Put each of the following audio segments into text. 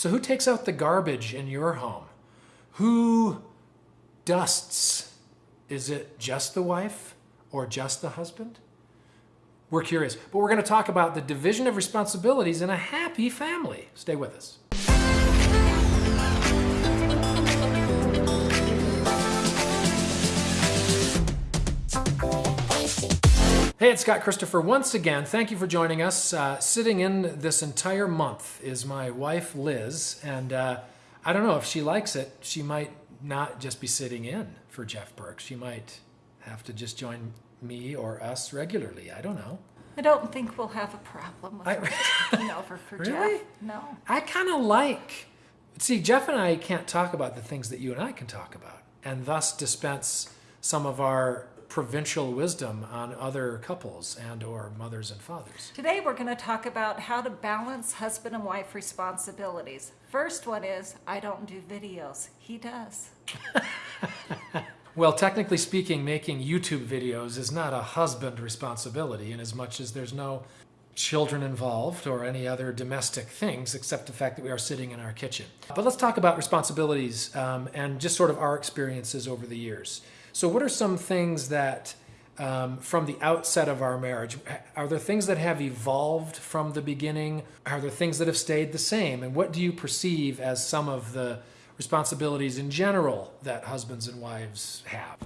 So, who takes out the garbage in your home? Who dusts? Is it just the wife or just the husband? We're curious, but we're going to talk about the division of responsibilities in a happy family. Stay with us. Hey, it's Scott Christopher once again. Thank you for joining us. Uh, sitting in this entire month is my wife, Liz, and uh, I don't know if she likes it. She might not just be sitting in for Jeff Burke. She might have to just join me or us regularly. I don't know. I don't think we'll have a problem with I- her taking over for Really? Jeff. No. I kind of like. See, Jeff and I can't talk about the things that you and I can talk about, and thus dispense some of our provincial wisdom on other couples and or mothers and fathers. Today we're going to talk about how to balance husband and wife responsibilities. First one is I don't do videos. He does. Well, technically speaking, making YouTube videos is not a husband responsibility in as much as there's no children involved or any other domestic things except the fact that we are sitting in our kitchen. But let's talk about responsibilities um, and just sort of our experiences over the years. So, what are some things that um, from the outset of our marriage, are there things that have evolved from the beginning? Are there things that have stayed the same? And what do you perceive as some of the responsibilities in general that husbands and wives have?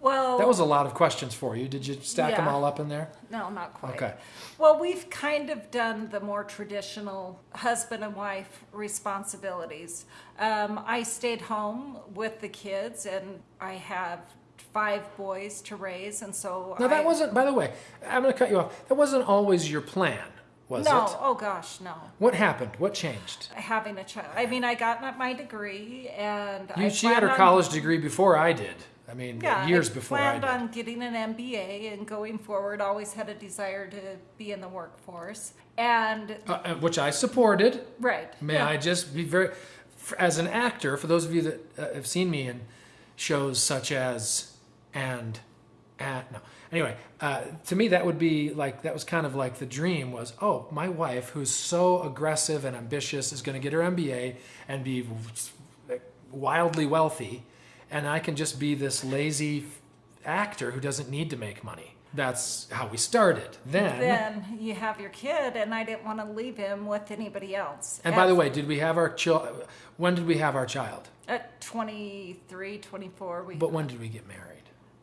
Well, That was a lot of questions for you. Did you stack them all up in there? no, not quite. Okay. Well, we've kind of done the more traditional husband and wife responsibilities. Um, I stayed home with the kids, and I have five boys to raise, and so Now, that wasn't, by the way, I'm going to cut you off. That wasn't always your plan, was it? no. it? Oh gosh, no. What happened? What changed? having a child. I mean, I got my degree, and I You, she had her on- college degree before I did. I mean, Yeah, years I before I planned on getting an MBA and going forward. Always had a desire to be in the workforce, and Uh, uh, which I supported. right. May yeah. I just be very, as an actor, for those of you that uh, have seen me in shows such as and and no. Anyway, uh, to me that would be like that was kind of like the dream was oh my wife who's so aggressive and ambitious is going to get her MBA and be wildly wealthy, and I can just be this lazy actor who doesn't need to make money. That's how we started. Then, Then you have your kid, and I didn't want to leave him with anybody else. and by the way, did we have our child? When did we have our child? at 23, 24, we. But when did we get married?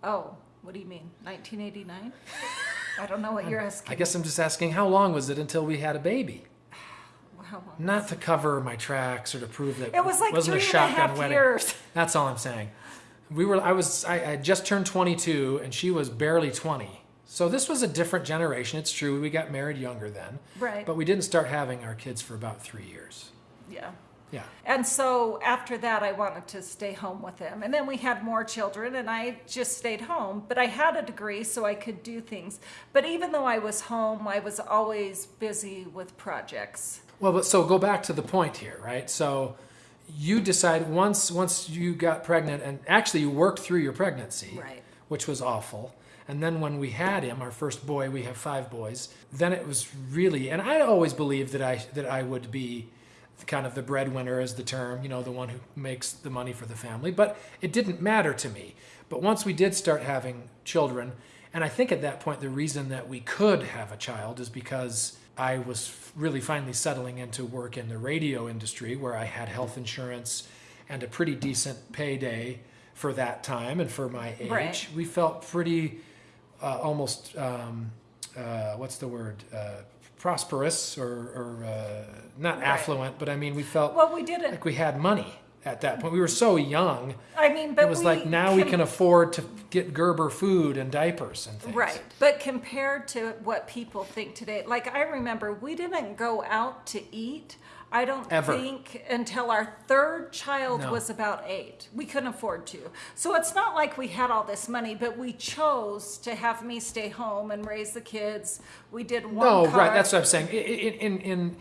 oh, what do you mean? 1989? I don't know what you're asking. I guess I'm just asking how long was it until we had a baby? Not to cover my tracks or to prove that It was like wasn't a and a shotgun half wedding. years. That's all I'm saying. We were I was I, I just turned 22 and she was barely 20. So this was a different generation. It's true we got married younger then. Right. But we didn't start having our kids for about 3 years. Yeah. Yeah. And so after that, I wanted to stay home with him. And then we had more children, and I just stayed home. But I had a degree, so I could do things. But even though I was home, I was always busy with projects. Well, but so go back to the point here, right? So you decide once once you got pregnant and actually you worked through your pregnancy, Right. which was awful. And then when we had him, our first boy, we have five boys. Then it was really, and I always believed that I that I would be kind of the breadwinner, is the term, you know, the one who makes the money for the family. But it didn't matter to me. But once we did start having children, and I think at that point the reason that we could have a child is because I was really finally settling into work in the radio industry where I had health insurance and a pretty decent payday for that time and for my age. Right. We felt pretty uh, almost um, uh, what's the word uh, prosperous or, or uh, not Right. affluent, but I mean we felt Well, we didn't. like we had money at that point. We were so young. I mean, but it was like now we can afford to get Gerber food and diapers and things. Right. But compared to what people think today, like I remember we didn't go out to eat. I don't Ever. think until our third child No. was about eight. We couldn't afford to. So it's not like we had all this money, but we chose to have me stay home and raise the kids. We did one No, car. right. That's what I'm saying. In, in, in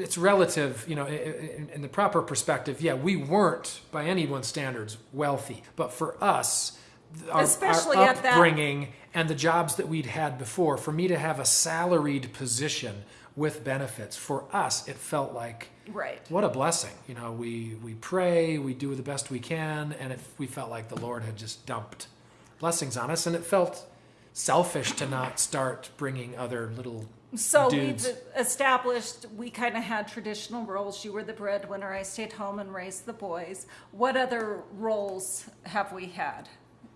it's relative, you know, in, in the proper perspective. Yeah, we weren't by anyone's standards wealthy, but for us, our, Especially our at that- upbringing and the jobs that we'd had before, for me to have a salaried position with benefits. For us, it felt like Right. what a blessing. You know, we we pray, we do the best we can, and it, we felt like the Lord had just dumped blessings on us, and it felt selfish to not start bringing other little So dudes. we've established we kind of had traditional roles. You were the breadwinner. I stayed home and raised the boys. What other roles have we had?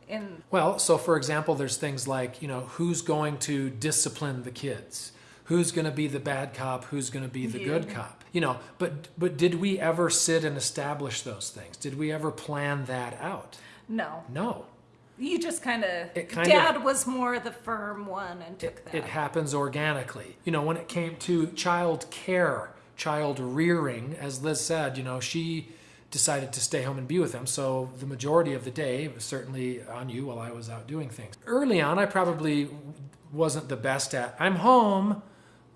In Well, so for example, there's things like, you know, who's going to discipline the kids? Who's going to be the bad cop? Who's going to be the good cop? You know, but but did we ever sit and establish those things? Did we ever plan that out? no, No. you just kind of. Dad was more the firm one and took It, that. it happens organically. You know, when it came to child care, child rearing, as Liz said, you know, she decided to stay home and be with them. So the majority of the day was certainly on you while I was out doing things. Early on, I probably wasn't the best at, I'm home,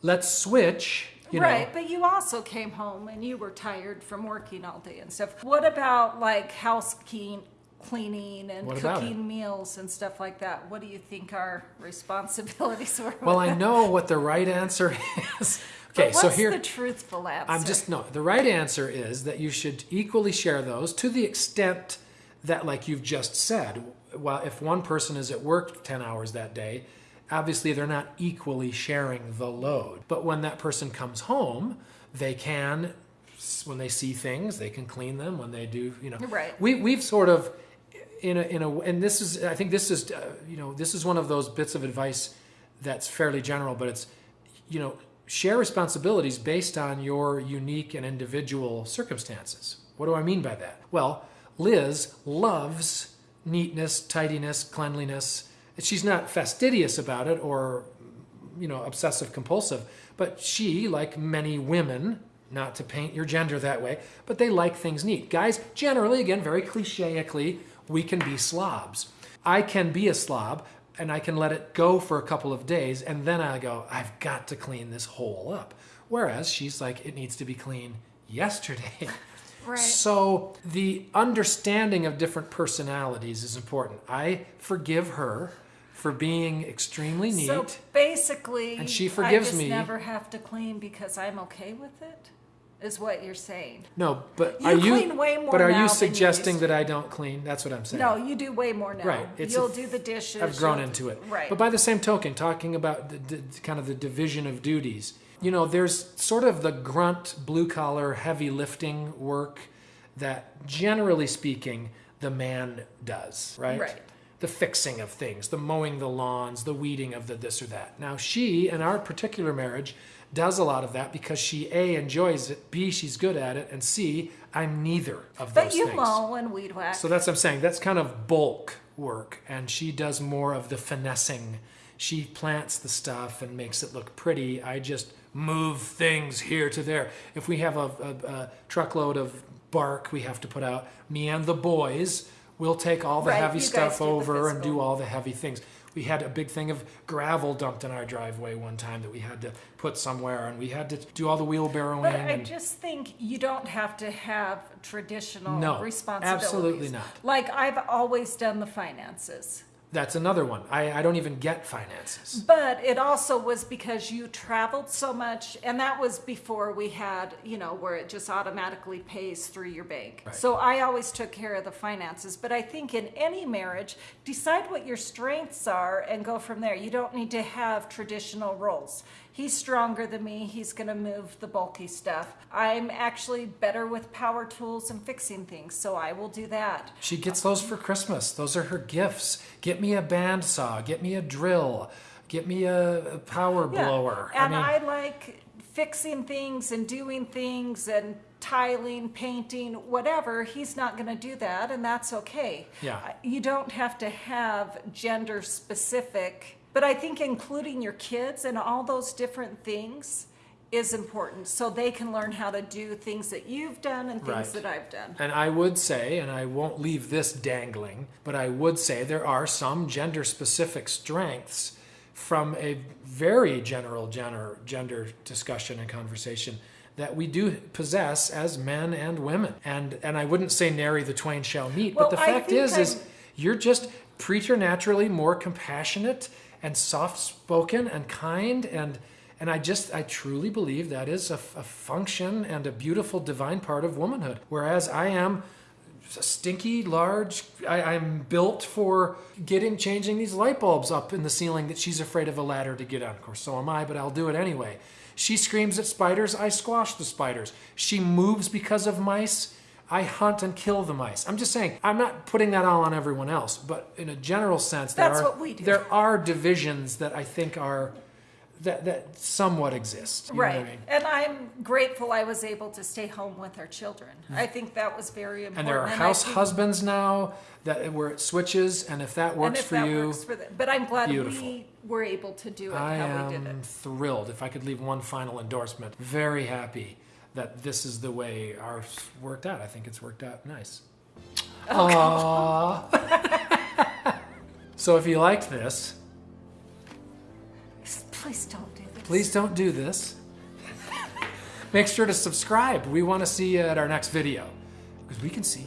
let's switch. You right, know, but you also came home and you were tired from working all day and stuff. What about like housekeeping, cleaning, and What cooking meals and stuff like that? What do you think our responsibilities were? well, I know what the right answer is. Okay, so what's here the truthful answer? I'm just no. The right answer is that you should equally share those to the extent that, like you've just said, well, if one person is at work 10 hours that day, obviously they're not equally sharing the load. But when that person comes home, they can, when they see things, they can clean them. When they do, you know, Right. We we've sort of in a in a and this is I think this is uh, you know this is one of those bits of advice that's fairly general, but it's you know share responsibilities based on your unique and individual circumstances. What do I mean by that? Well, Liz loves neatness, tidiness, cleanliness. She's not fastidious about it or you know obsessive compulsive, but she like many women not to paint your gender that way, but they like things neat. Guys, generally, again, very clicheically, we can be slobs. I can be a slob and I can let it go for a couple of days and then I go, I've got to clean this hole up. Whereas she's like, it needs to be clean yesterday. Right. So the understanding of different personalities is important. I forgive her for being extremely neat. So basically, And she forgives I just me. never have to clean because I'm okay with it. Is what you're saying? No, but You are you? way more but are you than you suggesting that I don't clean? That's what I'm saying. No, you do way more now. Right. It's You'll f- do the dishes. I've grown into it. Right. But by the same token, talking about the, the kind of the division of duties, you know, there's sort of the grunt, blue collar, heavy lifting work that, generally speaking, the man does. Right. Right. The fixing of things, the mowing the lawns, the weeding of the this or that. Now, she, in our particular marriage, does a lot of that because she A, enjoys it, B, she's good at it, and C, I'm neither of but those you things. mow and weed whack. So that's what I'm saying. That's kind of bulk work, and she does more of the finessing. She plants the stuff and makes it look pretty. I just move things here to there. If we have a, a, a truckload of bark we have to put out, me and the boys will take all the Right, heavy stuff over and do all the heavy things. We had a big thing of gravel dumped in our driveway one time that we had to put somewhere, and we had to do all the wheelbarrowing. But I just think you don't have to have traditional No, responsibilities. absolutely not. Like I've always done the finances. That's another one. I, I don't even get finances. But it also was because you traveled so much, and that was before we had, you know, where it just automatically pays through your bank. Right. So I always took care of the finances. But I think in any marriage, decide what your strengths are and go from there. You don't need to have traditional roles. He's stronger than me, he's going to move the bulky stuff. I'm actually better with power tools and fixing things, so I will do that. She gets those for Christmas. Those are her gifts. Get me a bandsaw. Get me a drill. Get me a, a power Yeah. blower. And I I, like fixing things and doing things and tiling, painting, whatever. He's not going to do that, and that's okay. Yeah. You don't have to have gender specific, but I think including your kids and all those different things is important so they can learn how to do things that you've done and things Right. that I've done. and I would say, and I won't leave this dangling, but I would say there are some gender specific strengths from a very general gender, gender discussion and conversation that we do possess as men and women. And and I wouldn't say nary the twain shall meet, Well, but the fact is is I'm- you're just preternaturally more compassionate and soft spoken and kind and And I just, I truly believe that is a, a function and a beautiful divine part of womanhood. Whereas I am stinky, large, I, I'm built for getting, changing these light bulbs up in the ceiling that she's afraid of a ladder to get on. Of course, so am I, but I'll do it anyway. She screams at spiders, I squash the spiders. She moves because of mice. I hunt and kill the mice. I'm just saying, I'm not putting that all on everyone else, but in a general sense, there That's are what we do. there are divisions that I think are that that somewhat exist. You know what I Right. mean? And I'm grateful I was able to stay home with our children. Hmm. I think that was very important. And there are I house think- husbands now that where it switches, and if that works if for that you, works for. But I'm glad beautiful. we were able to do it I how we did am it. thrilled. If I could leave one final endorsement, very happy that this is the way ours worked out. I think it's worked out nice. Aww. so if you liked this, Please don't do this. please don't do this. Make sure to subscribe. We want to see you at our next video because we can see.